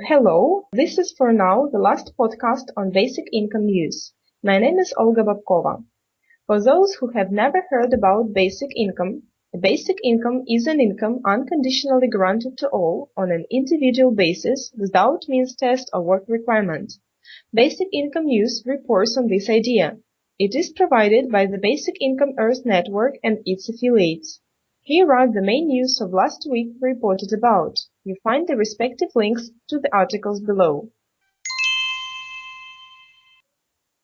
Hello, this is for now the last podcast on basic income news. My name is Olga Babkova. For those who have never heard about basic income, a basic income is an income unconditionally granted to all on an individual basis without means test or work requirement. Basic Income News reports on this idea. It is provided by the Basic Income Earth Network and its affiliates. Here are the main news of last week reported about. You find the respective links to the articles below.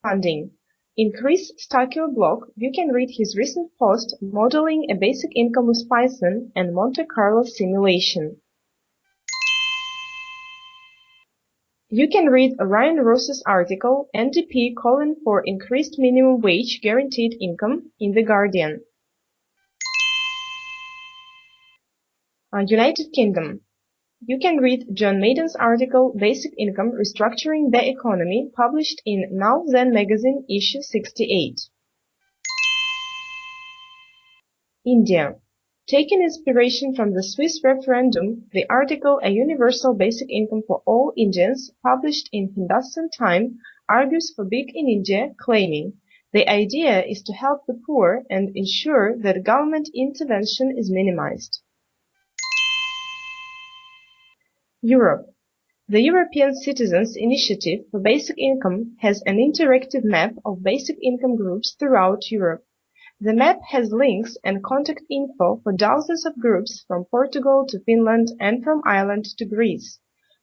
Funding. In Chris Stucchio blog, you can read his recent post modeling a basic income with Python and Monte Carlo simulation. You can read Ryan Ross's article NDP calling for increased minimum wage guaranteed income in The Guardian. United Kingdom. You can read John Maiden's article Basic Income Restructuring the Economy published in Now Then magazine issue 68. India. Taking inspiration from the Swiss referendum, the article A Universal Basic Income for All Indians published in Hindustan Time argues for Big in India, claiming the idea is to help the poor and ensure that government intervention is minimized. Europe. The European Citizens Initiative for Basic Income has an interactive map of basic income groups throughout Europe. The map has links and contact info for dozens of groups from Portugal to Finland and from Ireland to Greece.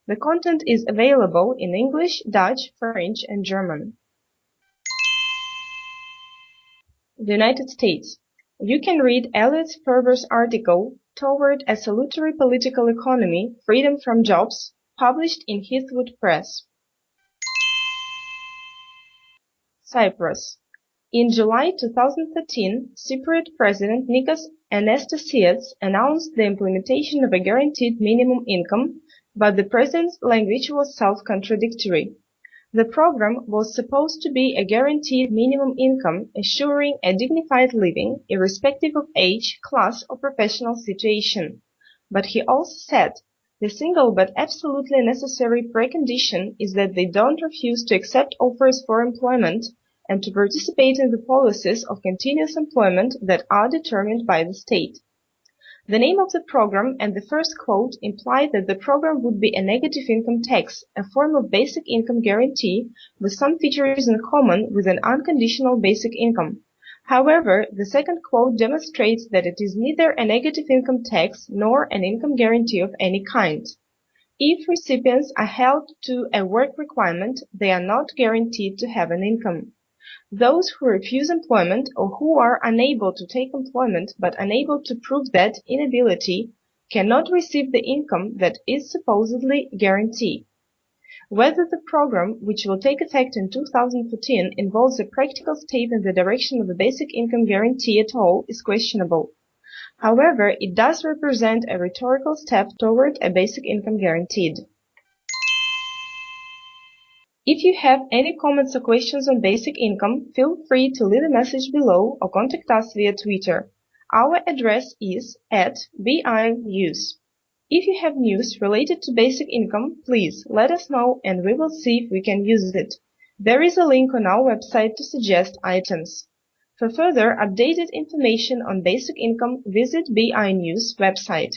The content is available in English, Dutch, French, and German. The United States. You can read Elliot Sperber's article Toward a Salutary Political Economy, Freedom from Jobs, published in Heathwood Press. Cyprus. In July 2013, Cypriot President Nikos Anastasiades announced the implementation of a guaranteed minimum income, but the president's language was self-contradictory. The program was supposed to be a guaranteed minimum income assuring a dignified living irrespective of age, class or professional situation. But he also said, the single but absolutely necessary precondition is that they don't refuse to accept offers for employment and to participate in the policies of continuous employment that are determined by the state. The name of the program and the first quote imply that the program would be a negative income tax, a form of basic income guarantee with some features in common with an unconditional basic income. However, the second quote demonstrates that it is neither a negative income tax nor an income guarantee of any kind. If recipients are held to a work requirement, they are not guaranteed to have an income. Those who refuse employment or who are unable to take employment but unable to prove that inability cannot receive the income that is supposedly guaranteed. Whether the program, which will take effect in 2014, involves a practical step in the direction of a basic income guarantee at all is questionable. However, it does represent a rhetorical step toward a basic income guaranteed. If you have any comments or questions on basic income, feel free to leave a message below or contact us via Twitter. Our address is at BINews. If you have news related to basic income, please let us know and we will see if we can use it. There is a link on our website to suggest items. For further updated information on basic income, visit BI News website.